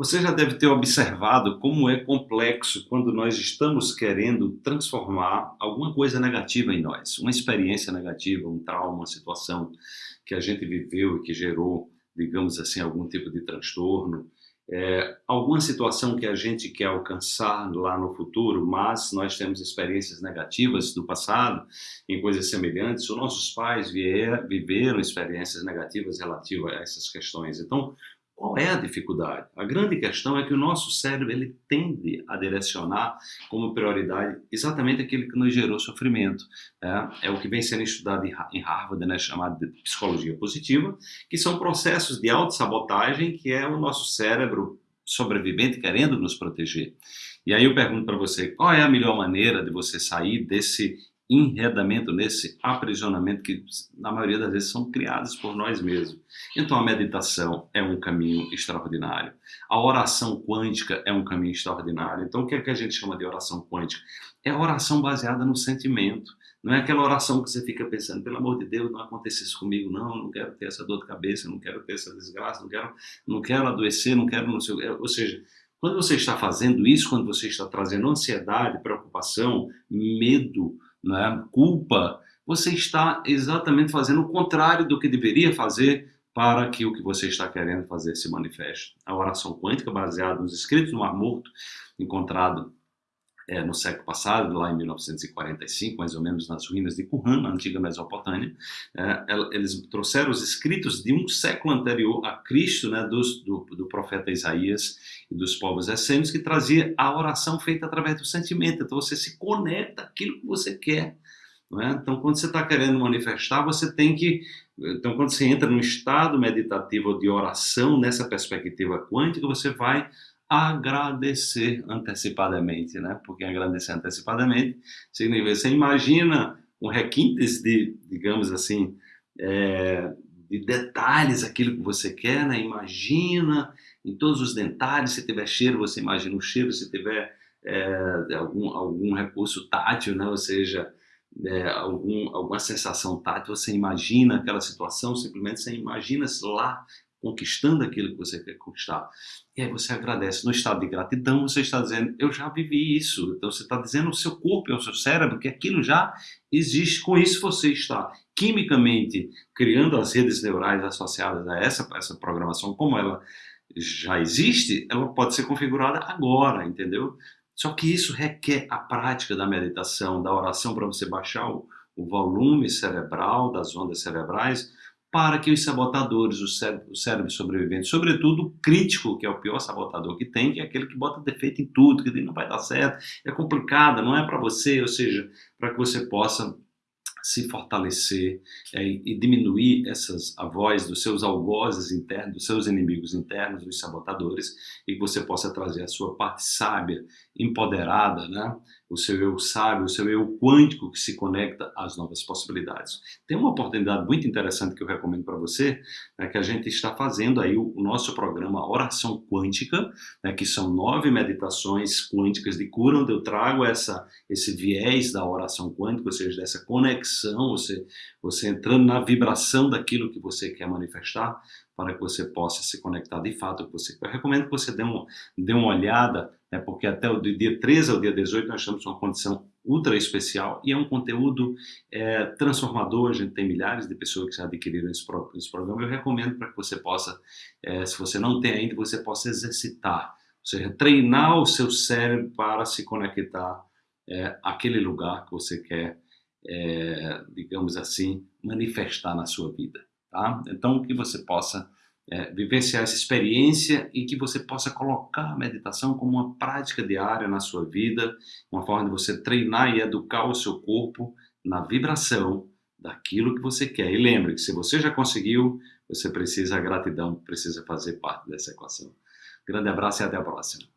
Você já deve ter observado como é complexo quando nós estamos querendo transformar alguma coisa negativa em nós, uma experiência negativa, um trauma, uma situação que a gente viveu e que gerou, digamos assim, algum tipo de transtorno, é, alguma situação que a gente quer alcançar lá no futuro, mas nós temos experiências negativas do passado em coisas semelhantes, ou nossos pais vier, viveram experiências negativas relativas a essas questões. Então, qual é a dificuldade? A grande questão é que o nosso cérebro ele tende a direcionar como prioridade exatamente aquilo que nos gerou sofrimento. É, é o que vem sendo estudado em Harvard, né, chamado de psicologia positiva, que são processos de autossabotagem que é o nosso cérebro sobrevivente querendo nos proteger. E aí eu pergunto para você, qual é a melhor maneira de você sair desse enredamento, nesse aprisionamento que na maioria das vezes são criados por nós mesmos. Então a meditação é um caminho extraordinário. A oração quântica é um caminho extraordinário. Então o que é que a gente chama de oração quântica? É oração baseada no sentimento. Não é aquela oração que você fica pensando, pelo amor de Deus, não acontece isso comigo, não, não quero ter essa dor de cabeça, não quero ter essa desgraça, não quero, não quero adoecer, não quero não sei Ou seja, quando você está fazendo isso, quando você está trazendo ansiedade, preocupação, medo, né, culpa, você está exatamente fazendo o contrário do que deveria fazer para que o que você está querendo fazer se manifeste. A oração quântica, baseada nos escritos do Mar Morto, encontrado é, no século passado, lá em 1945, mais ou menos nas ruínas de Qumran, na antiga Mesopotâmia, é, eles trouxeram os escritos de um século anterior a Cristo, né, dos, do, do, profeta Isaías e dos povos essênios, que trazia a oração feita através do sentimento. Então você se conecta àquilo que você quer. É? Então, quando você está querendo manifestar, você tem que. Então, quando você entra no estado meditativo de oração, nessa perspectiva quântica, você vai agradecer antecipadamente, né? Porque agradecer antecipadamente significa você imagina um requintes de, digamos assim, é, de detalhes aquilo que você quer, né? Imagina em todos os detalhes, se tiver cheiro, você imagina o cheiro, se tiver é, algum, algum recurso tátil, né? Ou seja, é, algum, alguma sensação tátil, você imagina aquela situação, simplesmente você imagina lá conquistando aquilo que você quer conquistar. E aí você agradece. No estado de gratidão, você está dizendo, eu já vivi isso. Então você está dizendo ao seu corpo e ao seu cérebro que aquilo já existe. Com isso você está quimicamente criando as redes neurais associadas a essa, essa programação, como ela já existe, ela pode ser configurada agora, entendeu? Só que isso requer a prática da meditação, da oração para você baixar o, o volume cerebral, das ondas cerebrais, para que os sabotadores, o cérebro, cérebro sobrevivente, sobretudo o crítico, que é o pior sabotador que tem, que é aquele que bota defeito em tudo, que não vai dar certo, é complicado, não é para você, ou seja, para que você possa se fortalecer é, e diminuir essas a voz dos seus algozes internos, dos seus inimigos internos, dos sabotadores, e que você possa trazer a sua parte sábia, empoderada, né? o seu eu sábio, o seu eu quântico que se conecta às novas possibilidades. Tem uma oportunidade muito interessante que eu recomendo para você, né, que a gente está fazendo aí o, o nosso programa Oração Quântica, né, que são nove meditações quânticas de cura, onde eu trago essa, esse viés da oração quântica, ou seja, dessa conexão, você, você entrando na vibração daquilo que você quer manifestar, para que você possa se conectar de fato com você. Eu recomendo que você dê, um, dê uma olhada, né, porque até o dia 13 ao dia 18 nós estamos numa condição ultra especial e é um conteúdo é, transformador, a gente tem milhares de pessoas que já adquiriram esse, esse programa, eu recomendo para que você possa, é, se você não tem ainda, você possa exercitar, ou seja, treinar o seu cérebro para se conectar é, àquele lugar que você quer, é, digamos assim, manifestar na sua vida. Tá? Então, que você possa é, vivenciar essa experiência e que você possa colocar a meditação como uma prática diária na sua vida, uma forma de você treinar e educar o seu corpo na vibração daquilo que você quer. E lembre que se você já conseguiu, você precisa, a gratidão precisa fazer parte dessa equação. Grande abraço e até a próxima.